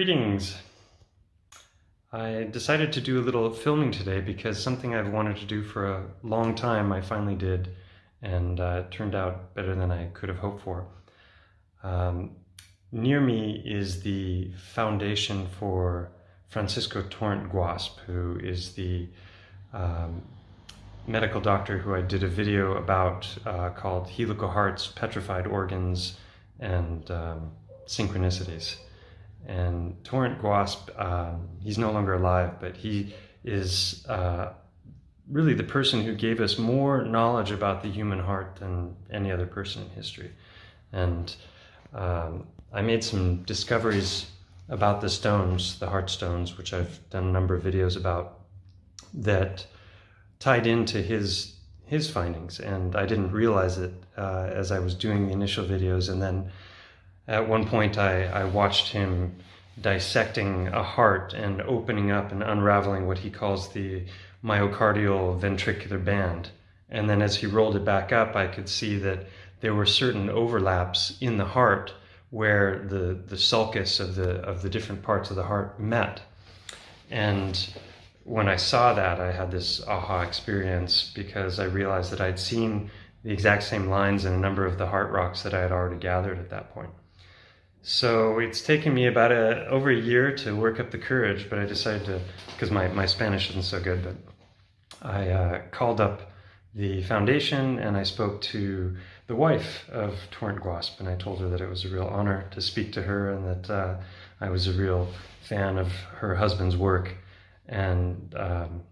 Greetings! I decided to do a little filming today because something I've wanted to do for a long time I finally did and uh, it turned out better than I could have hoped for. Um, near me is the foundation for Francisco Torrent Guasp, who is the um, medical doctor who I did a video about uh, called Helical Hearts, Petrified Organs, and um, Synchronicities. And Torrent Guasp, um, he's no longer alive, but he is uh, really the person who gave us more knowledge about the human heart than any other person in history. And um, I made some discoveries about the stones, the heart stones, which I've done a number of videos about, that tied into his his findings. And I didn't realize it uh, as I was doing the initial videos. And then at one point I, I watched him dissecting a heart and opening up and unraveling what he calls the myocardial ventricular band. And then as he rolled it back up, I could see that there were certain overlaps in the heart where the, the sulcus of the, of the different parts of the heart met. And when I saw that, I had this aha experience because I realized that I'd seen the exact same lines in a number of the heart rocks that I had already gathered at that point. So it's taken me about a, over a year to work up the courage, but I decided to, because my, my Spanish isn't so good, but I uh, called up the foundation and I spoke to the wife of Torrent Guasp and I told her that it was a real honor to speak to her and that uh, I was a real fan of her husband's work. And, um,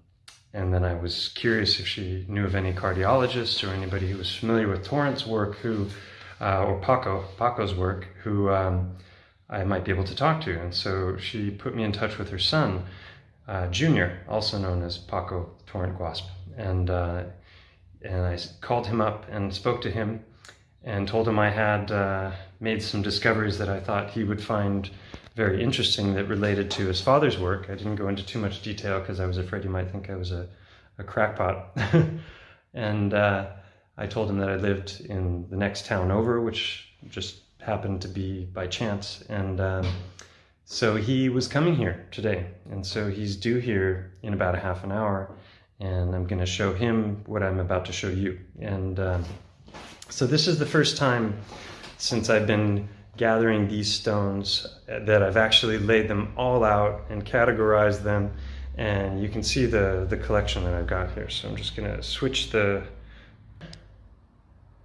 and then I was curious if she knew of any cardiologists or anybody who was familiar with Torrent's work who uh, or Paco, Paco's work, who um, I might be able to talk to. And so she put me in touch with her son, uh, Junior, also known as Paco Torrent Guasp. And, uh, and I called him up and spoke to him and told him I had uh, made some discoveries that I thought he would find very interesting that related to his father's work. I didn't go into too much detail because I was afraid he might think I was a, a crackpot. and uh, I told him that I lived in the next town over, which just happened to be by chance. And um, so he was coming here today. And so he's due here in about a half an hour. And I'm going to show him what I'm about to show you. And um, so this is the first time since I've been gathering these stones that I've actually laid them all out and categorized them. And you can see the, the collection that I've got here. So I'm just going to switch the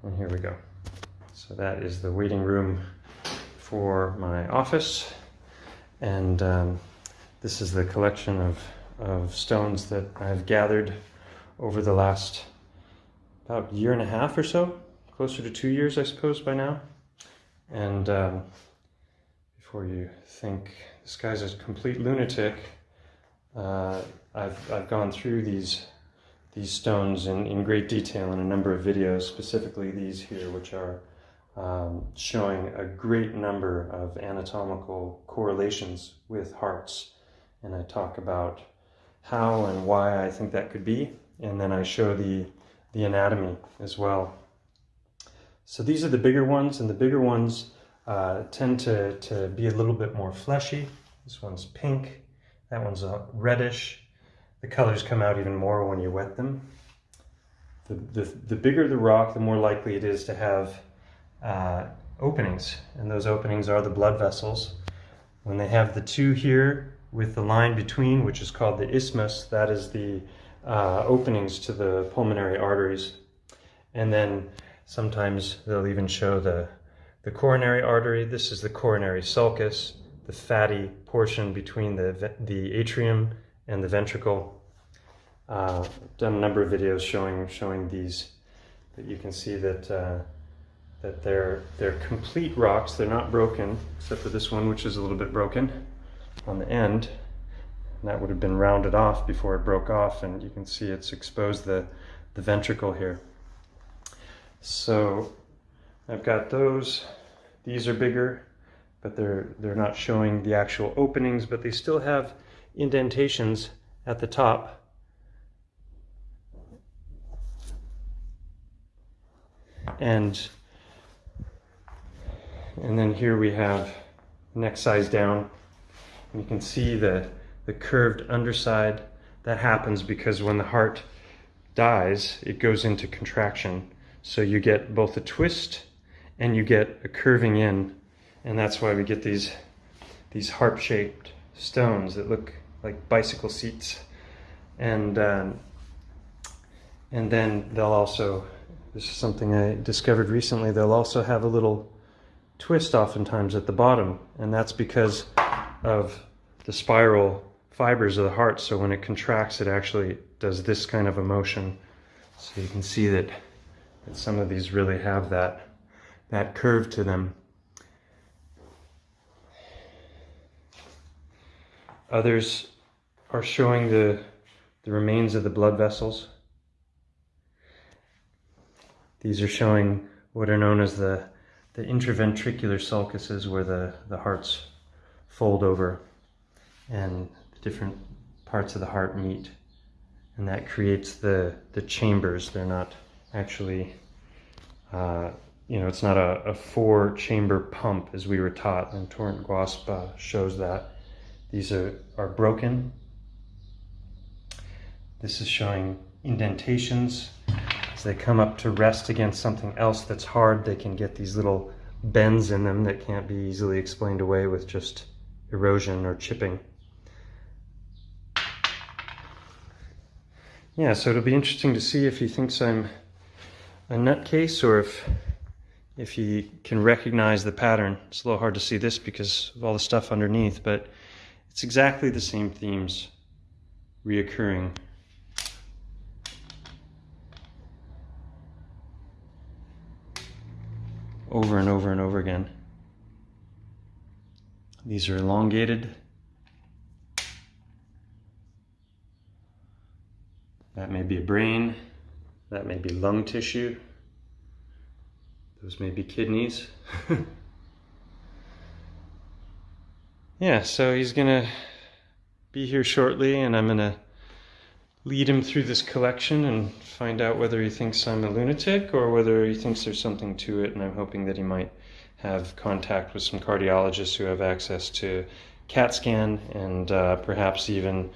and here we go. So that is the waiting room for my office. And um, this is the collection of, of stones that I've gathered over the last about year and a half or so, closer to two years, I suppose, by now. And um, before you think this guy's a complete lunatic, uh, I've, I've gone through these these stones in, in great detail in a number of videos, specifically these here, which are um, showing a great number of anatomical correlations with hearts. And I talk about how and why I think that could be, and then I show the, the anatomy as well. So these are the bigger ones, and the bigger ones uh, tend to, to be a little bit more fleshy. This one's pink, that one's a reddish, the colors come out even more when you wet them. The, the, the bigger the rock, the more likely it is to have uh, openings, and those openings are the blood vessels. When they have the two here with the line between, which is called the isthmus, that is the uh, openings to the pulmonary arteries. And then sometimes they'll even show the, the coronary artery. This is the coronary sulcus, the fatty portion between the, the atrium and the ventricle. Uh, done a number of videos showing showing these, but you can see that uh, that they're they're complete rocks. They're not broken, except for this one, which is a little bit broken on the end. And that would have been rounded off before it broke off, and you can see it's exposed the the ventricle here. So I've got those. These are bigger, but they're they're not showing the actual openings, but they still have indentations at the top. And, and then here we have next size down. And you can see the, the curved underside. That happens because when the heart dies, it goes into contraction. So you get both a twist and you get a curving in. And that's why we get these, these harp-shaped stones that look like bicycle seats. And, um, and then they'll also, this is something I discovered recently, they'll also have a little twist oftentimes at the bottom. And that's because of the spiral fibers of the heart. So when it contracts, it actually does this kind of a motion. So you can see that, that some of these really have that, that curve to them. Others are showing the, the remains of the blood vessels. These are showing what are known as the, the intraventricular sulcuses where the, the hearts fold over and different parts of the heart meet. And that creates the, the chambers. They're not actually, uh, you know, it's not a, a four chamber pump as we were taught, and Torrent Guasp uh, shows that. These are, are broken. This is showing indentations. As they come up to rest against something else that's hard, they can get these little bends in them that can't be easily explained away with just erosion or chipping. Yeah, so it'll be interesting to see if he thinks I'm a nutcase or if if he can recognize the pattern. It's a little hard to see this because of all the stuff underneath, but it's exactly the same themes reoccurring. Over and over and over again. These are elongated. That may be a brain. That may be lung tissue. Those may be kidneys. yeah, so he's gonna be here shortly and I'm gonna lead him through this collection and find out whether he thinks I'm a lunatic or whether he thinks there's something to it and I'm hoping that he might have contact with some cardiologists who have access to CAT scan and uh, perhaps even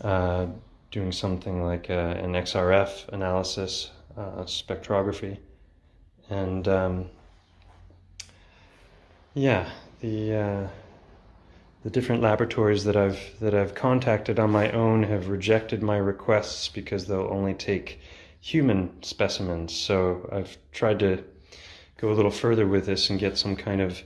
uh, doing something like uh, an XRF analysis, uh, spectrography. And um, yeah, the uh, the different laboratories that I've that I've contacted on my own have rejected my requests because they'll only take human specimens. So I've tried to go a little further with this and get some kind of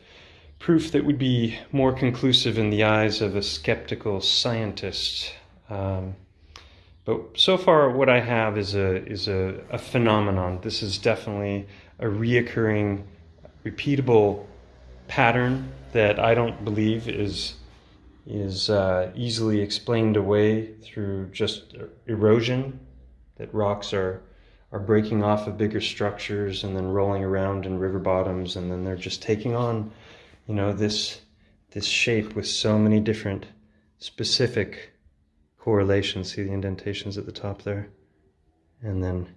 proof that would be more conclusive in the eyes of a skeptical scientist. Um, but so far, what I have is a is a, a phenomenon. This is definitely a reoccurring, repeatable pattern that I don't believe is is uh, easily explained away through just erosion. That rocks are are breaking off of bigger structures and then rolling around in river bottoms, and then they're just taking on, you know, this this shape with so many different specific correlations. See the indentations at the top there? And then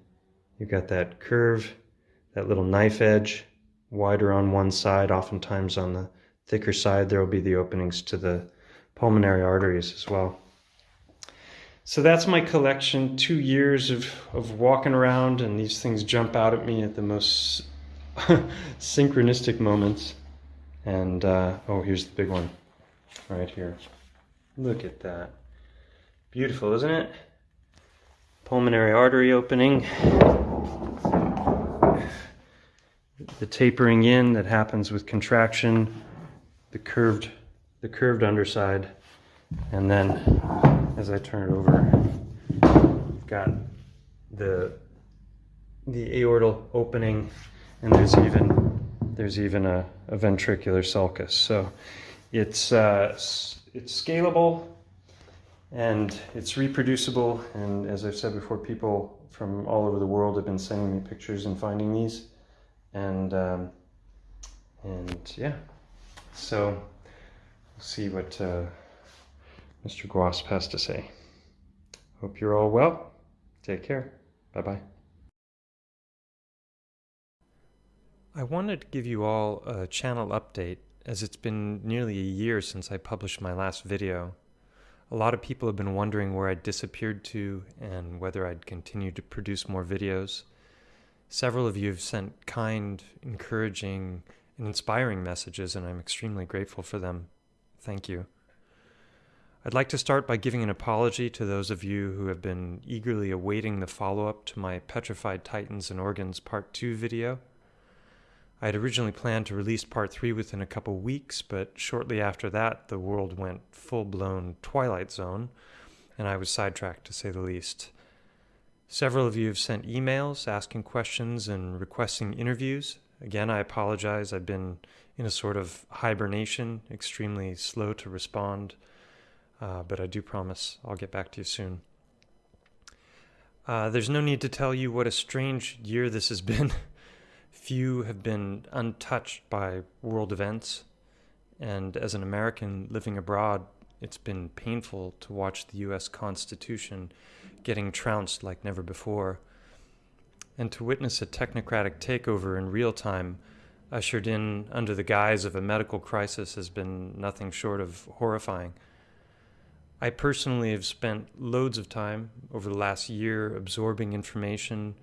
you've got that curve, that little knife edge, wider on one side. Oftentimes on the thicker side, there will be the openings to the pulmonary arteries as well. So that's my collection. Two years of, of walking around, and these things jump out at me at the most synchronistic moments. And uh, oh, here's the big one right here. Look at that. Beautiful, isn't it? Pulmonary artery opening. The tapering in that happens with contraction, the curved, the curved underside, and then as I turn it over, I've got the the aortal opening, and there's even there's even a, a ventricular sulcus. So it's uh, it's scalable and it's reproducible. And as I've said before, people from all over the world have been sending me pictures and finding these. And, um, and yeah, so see what uh, Mr. Guasp has to say. Hope you're all well. Take care. Bye bye. I wanted to give you all a channel update as it's been nearly a year since I published my last video. A lot of people have been wondering where I'd disappeared to and whether I'd continue to produce more videos. Several of you have sent kind, encouraging, and inspiring messages, and I'm extremely grateful for them. Thank you. I'd like to start by giving an apology to those of you who have been eagerly awaiting the follow up to my Petrified Titans and Organs Part 2 video. I had originally planned to release Part 3 within a couple weeks, but shortly after that, the world went full blown Twilight Zone, and I was sidetracked to say the least. Several of you have sent emails asking questions and requesting interviews. Again, I apologize. I've been in a sort of hibernation, extremely slow to respond uh, but I do promise I'll get back to you soon. Uh, there's no need to tell you what a strange year this has been. Few have been untouched by world events, and as an American living abroad, it's been painful to watch the US Constitution getting trounced like never before, and to witness a technocratic takeover in real time ushered in under the guise of a medical crisis has been nothing short of horrifying. I personally have spent loads of time over the last year absorbing information,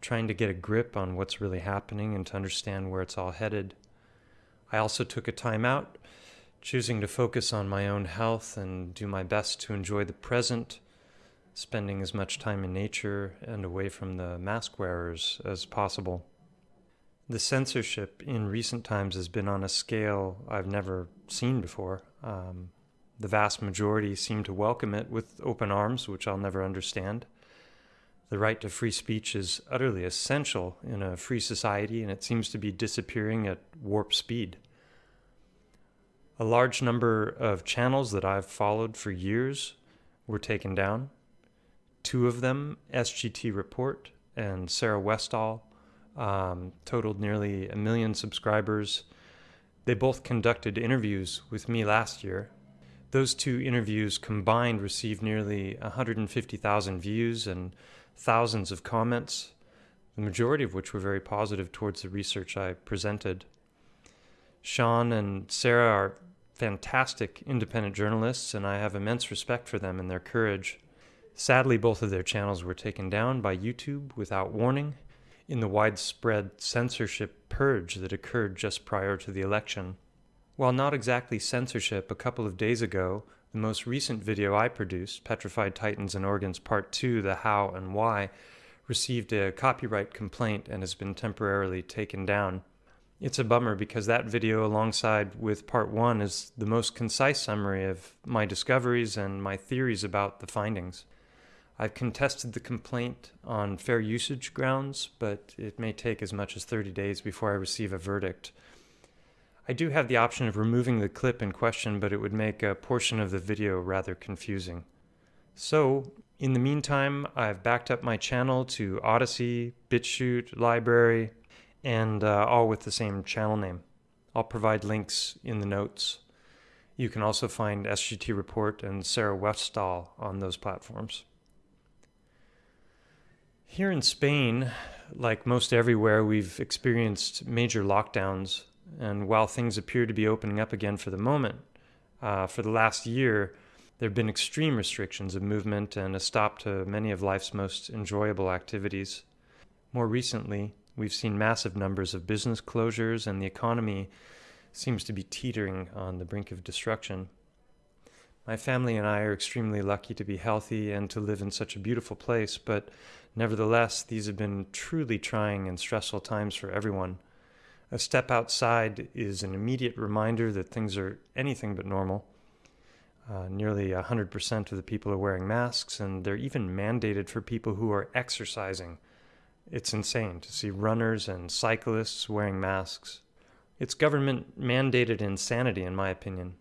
trying to get a grip on what's really happening and to understand where it's all headed. I also took a time out, choosing to focus on my own health and do my best to enjoy the present, spending as much time in nature and away from the mask wearers as possible. The censorship in recent times has been on a scale I've never seen before. Um, the vast majority seem to welcome it with open arms, which I'll never understand. The right to free speech is utterly essential in a free society, and it seems to be disappearing at warp speed. A large number of channels that I've followed for years were taken down. Two of them, SGT Report and Sarah Westall, um, totaled nearly a million subscribers. They both conducted interviews with me last year, those two interviews combined received nearly 150,000 views and thousands of comments, the majority of which were very positive towards the research I presented. Sean and Sarah are fantastic independent journalists, and I have immense respect for them and their courage. Sadly, both of their channels were taken down by YouTube without warning in the widespread censorship purge that occurred just prior to the election. While not exactly censorship, a couple of days ago, the most recent video I produced, Petrified Titans and Organs Part 2 The How and Why, received a copyright complaint and has been temporarily taken down. It's a bummer because that video, alongside with Part 1, is the most concise summary of my discoveries and my theories about the findings. I've contested the complaint on fair usage grounds, but it may take as much as 30 days before I receive a verdict. I do have the option of removing the clip in question, but it would make a portion of the video rather confusing. So, in the meantime, I've backed up my channel to Odysee, BitChute, LBRY, and uh, all with the same channel name. I'll provide links in the notes. You can also find SGT Report and Sarah Westall on those platforms. Here in Spain, like most everywhere, we've experienced major lockdowns and while things appear to be opening up again for the moment, uh, for the last year, there have been extreme restrictions of movement and a stop to many of life's most enjoyable activities. More recently, we've seen massive numbers of business closures, and the economy seems to be teetering on the brink of destruction. My family and I are extremely lucky to be healthy and to live in such a beautiful place, but nevertheless, these have been truly trying and stressful times for everyone. A step outside is an immediate reminder that things are anything but normal. Uh, nearly 100% of the people are wearing masks, and they're even mandated for people who are exercising. It's insane to see runners and cyclists wearing masks. It's government mandated insanity, in my opinion.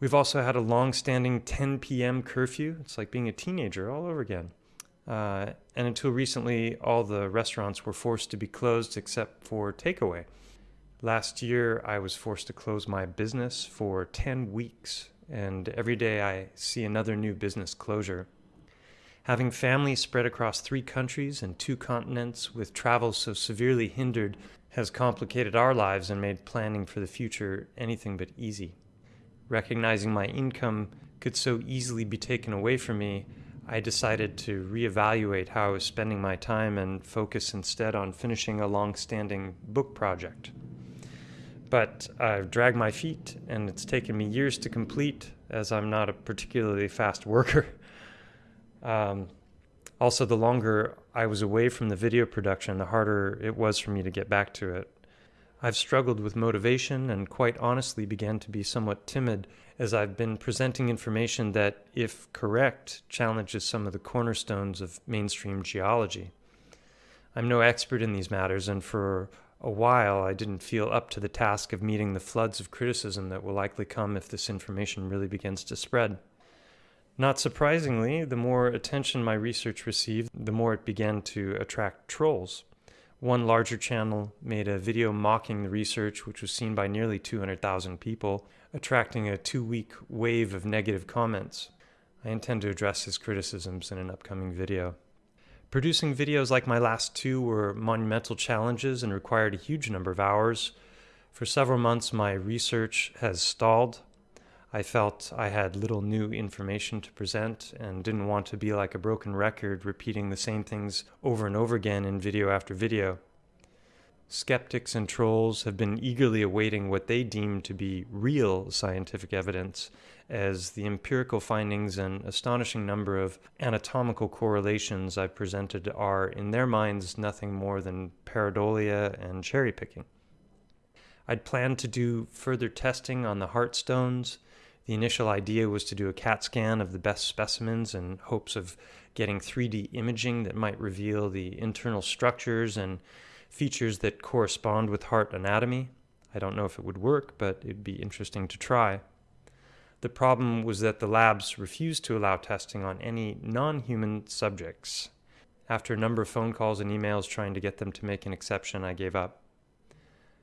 We've also had a long standing 10 p.m. curfew. It's like being a teenager all over again. Uh, and until recently, all the restaurants were forced to be closed except for takeaway. Last year, I was forced to close my business for 10 weeks, and every day I see another new business closure. Having family spread across three countries and two continents with travel so severely hindered has complicated our lives and made planning for the future anything but easy. Recognizing my income could so easily be taken away from me, I decided to reevaluate how I was spending my time and focus instead on finishing a long standing book project. But I've dragged my feet, and it's taken me years to complete, as I'm not a particularly fast worker. Um, also, the longer I was away from the video production, the harder it was for me to get back to it. I've struggled with motivation and quite honestly began to be somewhat timid as I've been presenting information that, if correct, challenges some of the cornerstones of mainstream geology. I'm no expert in these matters, and for a while I didn't feel up to the task of meeting the floods of criticism that will likely come if this information really begins to spread. Not surprisingly, the more attention my research received, the more it began to attract trolls. One larger channel made a video mocking the research, which was seen by nearly 200,000 people, attracting a two week wave of negative comments. I intend to address his criticisms in an upcoming video. Producing videos like my last two were monumental challenges and required a huge number of hours. For several months, my research has stalled. I felt I had little new information to present and didn't want to be like a broken record repeating the same things over and over again in video after video. Skeptics and trolls have been eagerly awaiting what they deem to be real scientific evidence, as the empirical findings and astonishing number of anatomical correlations I've presented are, in their minds, nothing more than pareidolia and cherry picking. I'd planned to do further testing on the heart stones the initial idea was to do a CAT scan of the best specimens in hopes of getting 3D imaging that might reveal the internal structures and features that correspond with heart anatomy. I don't know if it would work, but it'd be interesting to try. The problem was that the labs refused to allow testing on any non human subjects. After a number of phone calls and emails trying to get them to make an exception, I gave up.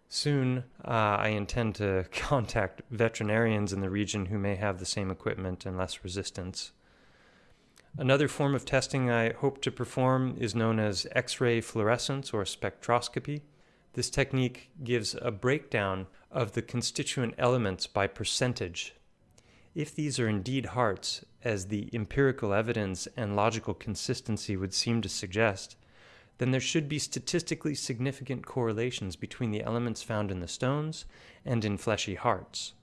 Soon, uh, I intend to contact veterinarians in the region who may have the same equipment and less resistance. Another form of testing I hope to perform is known as X ray fluorescence or spectroscopy. This technique gives a breakdown of the constituent elements by percentage. If these are indeed hearts, as the empirical evidence and logical consistency would seem to suggest, then there should be statistically significant correlations between the elements found in the stones and in fleshy hearts.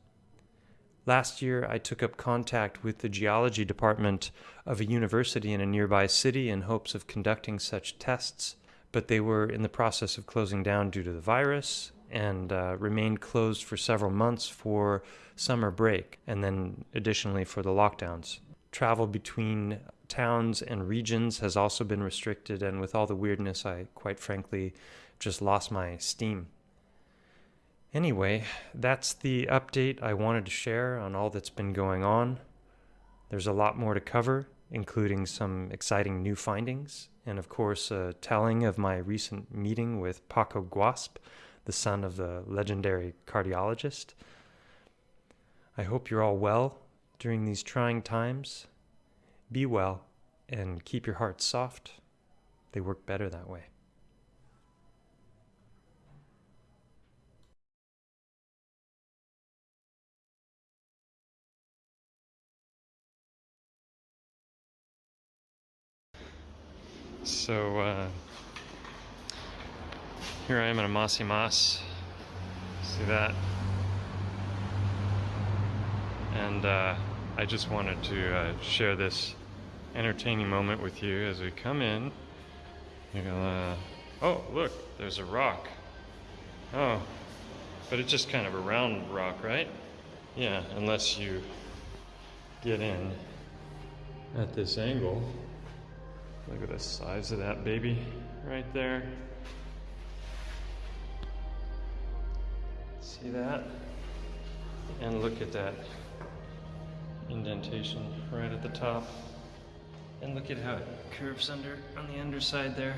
Last year, I took up contact with the geology department of a university in a nearby city in hopes of conducting such tests, but they were in the process of closing down due to the virus and uh, remained closed for several months for summer break and then additionally for the lockdowns. Travel between towns and regions has also been restricted, and with all the weirdness, I quite frankly just lost my steam. Anyway, that's the update I wanted to share on all that's been going on. There's a lot more to cover, including some exciting new findings, and of course, a telling of my recent meeting with Paco Guasp, the son of the legendary cardiologist. I hope you're all well during these trying times. Be well and keep your heart soft. They work better that way. So uh, here I am in a mossy moss. See that? And uh, I just wanted to uh, share this entertaining moment with you as we come in. You're gonna, oh, look, there's a rock. Oh, but it's just kind of a round rock, right? Yeah, unless you get in at this angle. Look at the size of that baby right there. See that? And look at that indentation right at the top. And look at how it curves under on the underside there.